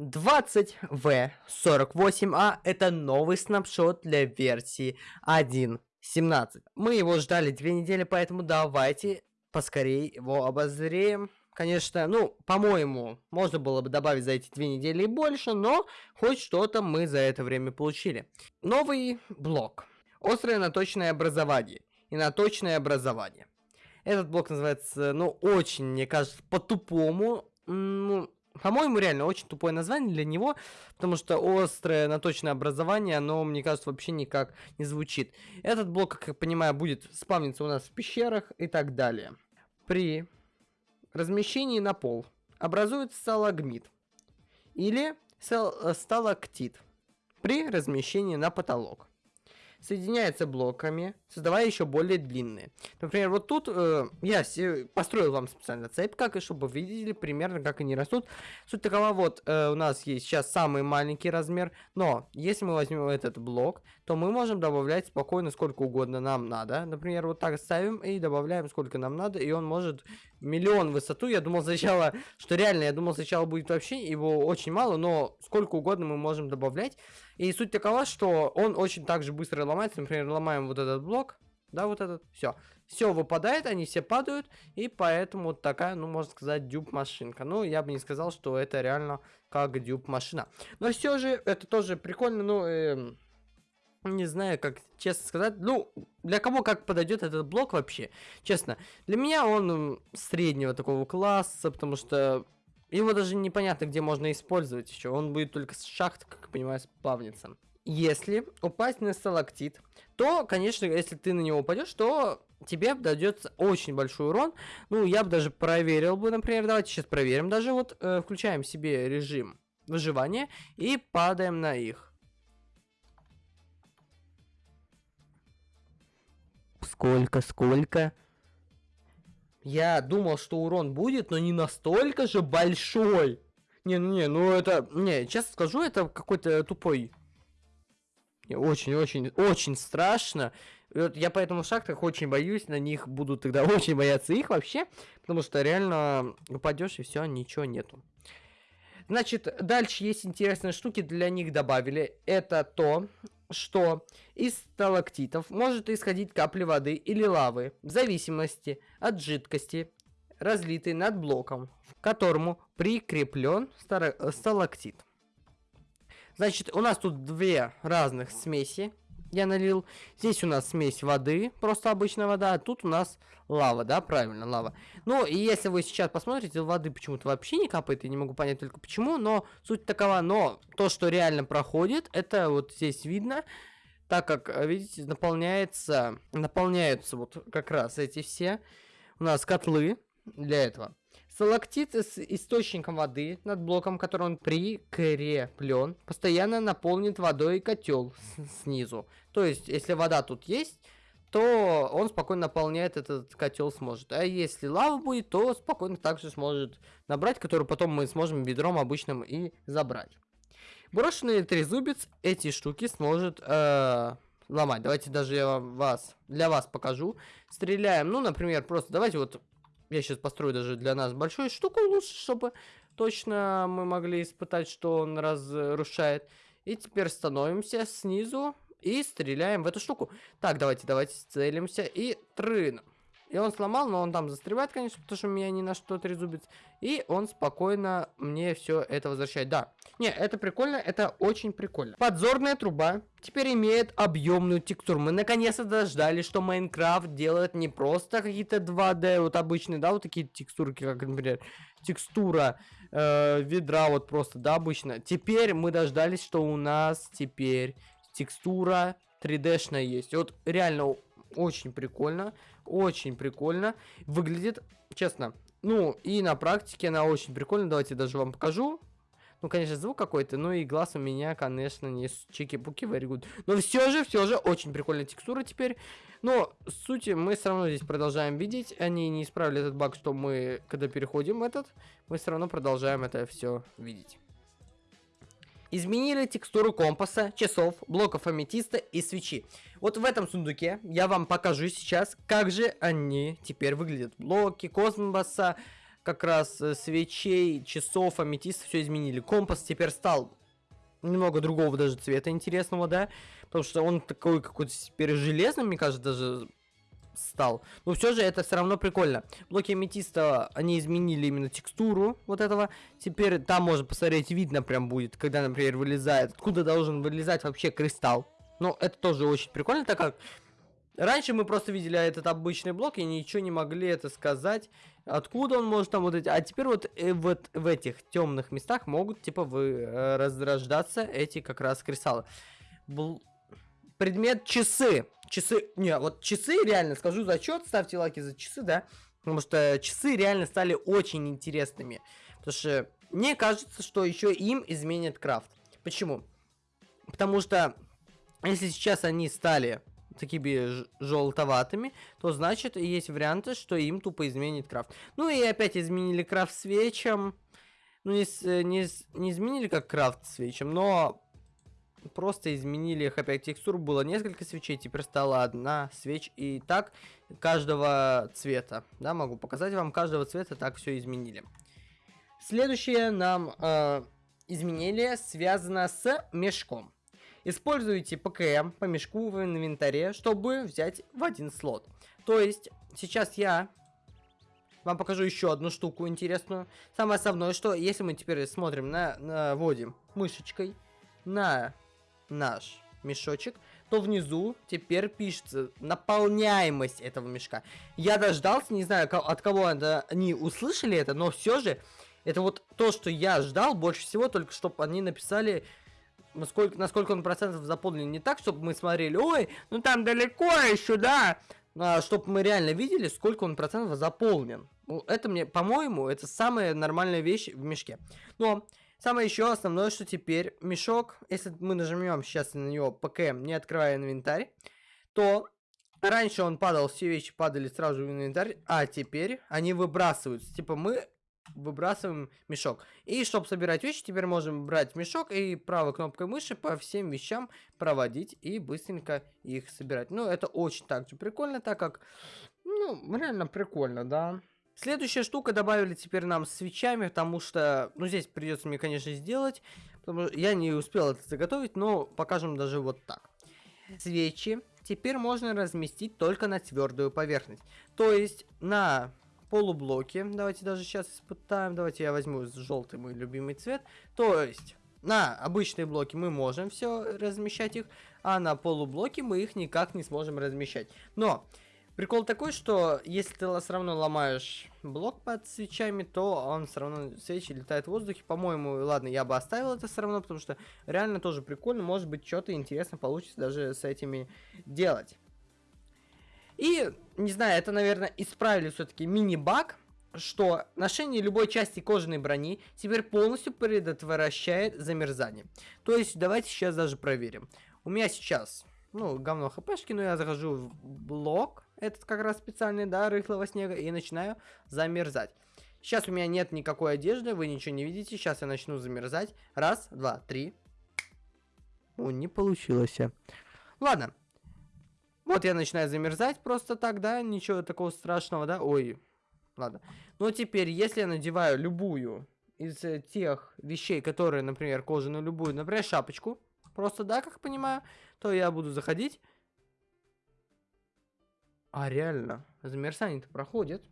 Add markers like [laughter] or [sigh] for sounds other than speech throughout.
20V48A это новый снапшот для версии 1.17. Мы его ждали две недели, поэтому давайте поскорее его обозреем. Конечно, ну, по-моему, можно было бы добавить за эти две недели и больше, но хоть что-то мы за это время получили. Новый блок. Острое наточное образование. И наточное образование. Этот блок называется, ну, очень, мне кажется, по-тупому. Ну, по-моему, реально очень тупое название для него, потому что острое наточное образование, оно, мне кажется, вообще никак не звучит. Этот блок, как я понимаю, будет спавниться у нас в пещерах и так далее. При размещении на пол образуется сталагмит или сталактит при размещении на потолок соединяется блоками, создавая еще более длинные. Например, вот тут э, я построил вам специально цепь, как и чтобы вы видели примерно, как они растут. Суть такова, вот э, у нас есть сейчас самый маленький размер, но если мы возьмем этот блок, то мы можем добавлять спокойно сколько угодно нам надо. Например, вот так ставим и добавляем сколько нам надо, и он может миллион высоту. Я думал сначала, что реально, я думал сначала будет вообще его очень мало, но сколько угодно мы можем добавлять. И суть такова, что он очень также быстро ломается. Например, ломаем вот этот блок, да, вот этот, все. Все выпадает, они все падают, и поэтому такая, ну, можно сказать, дюб-машинка. Ну, я бы не сказал, что это реально как дюб-машина. Но все же, это тоже прикольно, ну, э, не знаю, как честно сказать. Ну, для кого как подойдет этот блок вообще, честно. Для меня он среднего такого класса, потому что его даже непонятно, где можно использовать еще. Он будет только с шахт, как я понимаю, спавниться. Если упасть на сталактит, то, конечно, если ты на него упадешь, то тебе дадется очень большой урон. Ну, я бы даже проверил бы, например, давайте сейчас проверим. Даже вот э, включаем себе режим выживания и падаем на их. Сколько, сколько? Я думал, что урон будет, но не настолько же большой. Не, не, ну это... Не, честно скажу, это какой-то тупой... Очень-очень, очень страшно. Я поэтому в шахтах очень боюсь, на них буду тогда [laughs] очень бояться их вообще, потому что реально упадешь и все, ничего нету. Значит, дальше есть интересные штуки, для них добавили. Это то, что из сталактитов может исходить капли воды или лавы, в зависимости от жидкости, разлитой над блоком, к которому прикреплен сталактит. Значит, у нас тут две разных смеси. Я налил. Здесь у нас смесь воды, просто обычная вода, а тут у нас лава, да, правильно, лава. Ну, и если вы сейчас посмотрите, воды почему-то вообще не капает, я не могу понять только почему, но суть такова, но то, что реально проходит, это вот здесь видно, так как, видите, наполняется, наполняются вот как раз эти все у нас котлы для этого. Сталактит с источником воды над блоком, который он прикреплен, постоянно наполнит водой котел снизу. То есть, если вода тут есть, то он спокойно наполняет этот котел сможет. А если лава будет, то спокойно также сможет набрать, который потом мы сможем бедром обычным и забрать. Брошенный трезубец эти штуки сможет э, ломать. Давайте даже я вас, для вас покажу. Стреляем, ну, например, просто давайте вот я сейчас построю даже для нас большую штуку лучше, чтобы точно мы могли испытать, что он разрушает. И теперь становимся снизу и стреляем в эту штуку. Так, давайте, давайте целимся и трын. И он сломал, но он там застревает, конечно, потому что у меня ни на что трезубец. И он спокойно мне все это возвращает. Да, не, это прикольно, это очень прикольно. Подзорная труба теперь имеет объемную текстуру. Мы наконец-то дождались, что Майнкрафт делает не просто какие-то 2D, вот обычные, да, вот такие текстурки, как, например, текстура э, ведра, вот просто, да, обычно. Теперь мы дождались, что у нас теперь текстура 3D-шная есть. Вот реально очень прикольно. Очень прикольно. Выглядит, честно. Ну, и на практике она очень прикольная. Давайте даже вам покажу. Ну, конечно, звук какой-то, ну и глаз у меня, конечно, не чики-пуки good. Но все же, все же, очень прикольная текстура теперь. Но, сути, мы все равно здесь продолжаем видеть. Они не исправили этот баг, что мы, когда переходим этот, мы все равно продолжаем это все видеть. Изменили текстуру компаса, часов, блоков аметиста и свечи. Вот в этом сундуке я вам покажу сейчас, как же они теперь выглядят. Блоки, космоса, как раз э, свечей, часов, аметиста все изменили. Компас теперь стал немного другого даже цвета интересного, да, потому что он такой какой-то теперь железный, мне кажется, даже стал. Но все же это все равно прикольно. Блоки аметиста, они изменили именно текстуру вот этого. Теперь там можно посмотреть, видно прям будет, когда, например, вылезает. Откуда должен вылезать вообще кристалл. Ну, это тоже очень прикольно, так как раньше мы просто видели этот обычный блок и ничего не могли это сказать, откуда он может там вот эти. А теперь вот, э, вот в этих темных местах могут типа вы э, разрождаться эти как раз кристаллы. Бл... Предмет часы. Часы, не, вот часы реально, скажу зачет, ставьте лайки за часы, да, потому что часы реально стали очень интересными, потому что мне кажется, что еще им изменят крафт. Почему? Потому что если сейчас они стали такими желтоватыми, то значит есть варианты, что им тупо изменит крафт. Ну и опять изменили крафт свечам. Ну не, не, не изменили как крафт свечам, но просто изменили опять текстур. Было несколько свечей, теперь стала одна свеч. И так каждого цвета. Да, могу показать вам каждого цвета, так все изменили. Следующее нам э, изменение связано с мешком. Используйте ПКМ по мешку в инвентаре, чтобы взять в один слот. То есть, сейчас я вам покажу еще одну штуку интересную. Самое основное, что если мы теперь смотрим на, наводим мышечкой на наш мешочек, то внизу теперь пишется наполняемость этого мешка. Я дождался, не знаю, от кого они услышали это, но все же это вот то, что я ждал больше всего, только чтобы они написали насколько, насколько он процентов заполнен. Не так, чтобы мы смотрели, ой, ну там далеко еще, да, а, чтобы мы реально видели, сколько он процентов заполнен. Ну, это мне, по-моему, это самая нормальная вещь в мешке. Но самое еще основное, что теперь мешок, если мы нажмем сейчас на него ПКМ, не открывая инвентарь, то раньше он падал, все вещи падали сразу в инвентарь, а теперь они выбрасываются. Типа мы выбрасываем мешок. И чтобы собирать вещи, теперь можем брать мешок и правой кнопкой мыши по всем вещам проводить и быстренько их собирать. Ну, это очень также прикольно, так как, ну, реально прикольно, да. Следующая штука добавили теперь нам с свечами, потому что, ну, здесь придется мне, конечно, сделать, потому что я не успел это заготовить, но покажем даже вот так. Свечи теперь можно разместить только на твердую поверхность. То есть на полублоки. Давайте даже сейчас испытаем. Давайте я возьму желтый мой любимый цвет. То есть на обычные блоки мы можем все размещать их, а на полублоки мы их никак не сможем размещать. Но прикол такой, что если ты все равно ломаешь блок под свечами, то он все равно свечи летает в воздухе. По-моему, ладно, я бы оставил это все равно, потому что реально тоже прикольно. Может быть, что-то интересно получится даже с этими делать. И, не знаю, это, наверное, исправили все-таки мини-баг, что ношение любой части кожаной брони теперь полностью предотвращает замерзание. То есть, давайте сейчас даже проверим. У меня сейчас, ну, говно хпшки, но я захожу в блок, этот как раз специальный, да, рыхлого снега, и начинаю замерзать. Сейчас у меня нет никакой одежды, вы ничего не видите, сейчас я начну замерзать. Раз, два, три. О, не получилось. Ладно, вот я начинаю замерзать просто так, да, ничего такого страшного, да, ой, ладно. Но теперь, если я надеваю любую из э, тех вещей, которые, например, кожаную любую, например, шапочку, просто, да, как понимаю, то я буду заходить. А реально, замерзание-то проходит.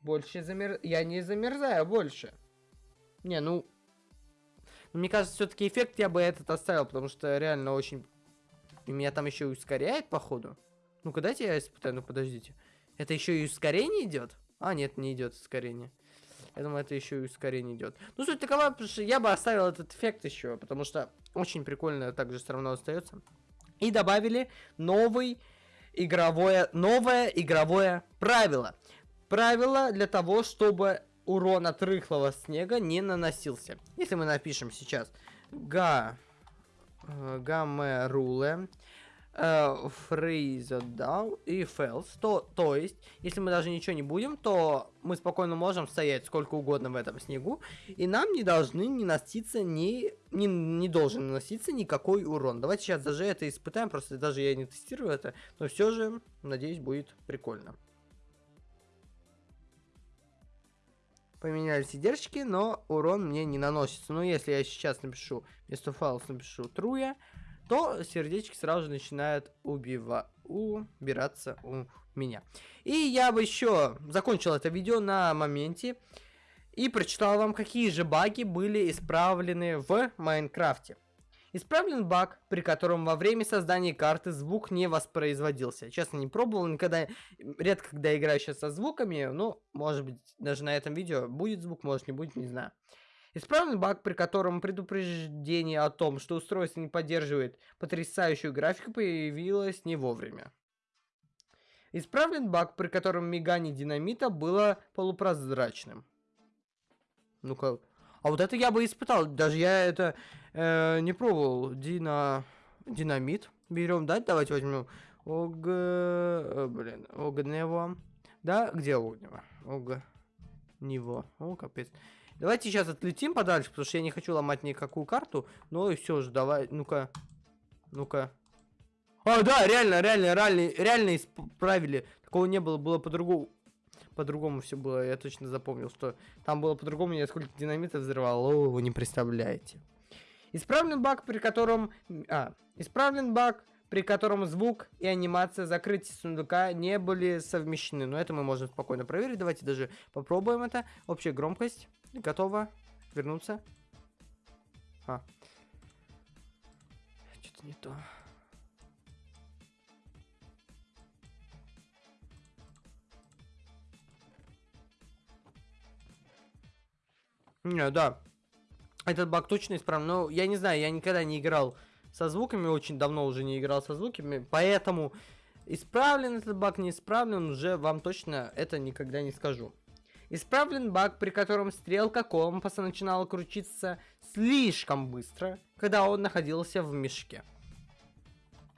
Больше замер... Я не замерзаю больше. Не, ну... Мне кажется, все-таки эффект я бы этот оставил, потому что реально очень меня там еще ускоряет, походу. Ну-ка, дайте я испытаю. Ну, подождите. Это еще и ускорение идет? А, нет, не идет ускорение. Я думаю, это еще и ускорение идет. Ну, суть такова, потому что я бы оставил этот эффект еще, потому что очень прикольно также все равно остается. И добавили новый игровое, новое игровое правило. Правило для того, чтобы урон от рыхлого снега не наносился. Если мы напишем сейчас га гамме руле, freeze down и false. То, то есть, если мы даже ничего не будем, то мы спокойно можем стоять сколько угодно в этом снегу, и нам не должны не носиться ни, не, не должен наноситься никакой урон. Давайте сейчас даже это испытаем, просто даже я не тестирую это, но все же, надеюсь, будет прикольно. поменяли сидержки, но урон мне не наносится. Но если я сейчас напишу, вместо файлов напишу true, то сердечки сразу же начинают убива убираться у меня. И я бы еще закончил это видео на моменте и прочитал вам, какие же баги были исправлены в Майнкрафте. Исправлен баг, при котором во время создания карты звук не воспроизводился. Честно, не пробовал, никогда, редко когда играю сейчас со звуками, ну, может быть, даже на этом видео будет звук, может не будет, не знаю. Исправлен баг, при котором предупреждение о том, что устройство не поддерживает потрясающую графику, появилось не вовремя. Исправлен баг, при котором мигание динамита было полупрозрачным. Ну-ка. А вот это я бы испытал. Даже я это э, не пробовал. Дина... Динамит. Берем, да? Давайте возьмем. Ог... Э, блин. Огнево. Да? Где огнево? Ог... Него. О, капец. Давайте сейчас отлетим подальше, потому что я не хочу ломать никакую карту. Ну и все же, давай. Ну-ка. Ну-ка. А, да, реально, реально, реально, реально исправили. Такого не было, было по-другому. По-другому все было, я точно запомнил, что там было по-другому, я сколько динамита взрывал, о, вы не представляете. Исправлен баг, при котором... А, исправлен баг, при котором звук и анимация закрытия сундука не были совмещены. Но это мы можем спокойно проверить. Давайте даже попробуем это. Общая громкость. Готово. Вернуться. А. Что-то не то. Не, да. Этот баг точно исправлен. Но я не знаю, я никогда не играл со звуками, очень давно уже не играл со звуками, поэтому исправлен этот баг, не исправлен, уже вам точно это никогда не скажу. Исправлен баг, при котором стрелка компаса начинала крутиться слишком быстро, когда он находился в мешке.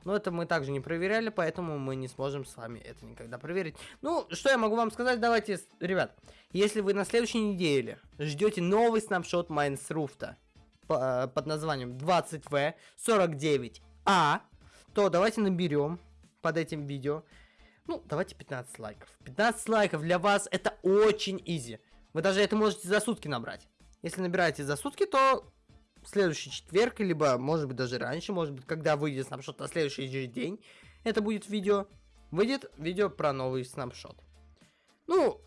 Но это мы также не проверяли, поэтому мы не сможем с вами это никогда проверить. Ну, что я могу вам сказать? Давайте, ребят, если вы на следующей неделе ждете новый снапшот Майнсруфта э, под названием 20V49A, то давайте наберем под этим видео, ну, давайте 15 лайков. 15 лайков для вас это очень изи. Вы даже это можете за сутки набрать. Если набираете за сутки, то следующий четверг, либо, может быть, даже раньше, может быть, когда выйдет снапшот на следующий же день, это будет видео, выйдет видео про новый снапшот. Ну,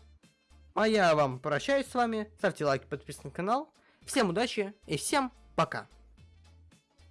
а я вам прощаюсь с вами, ставьте лайки, подписывайтесь на канал, всем удачи и всем пока!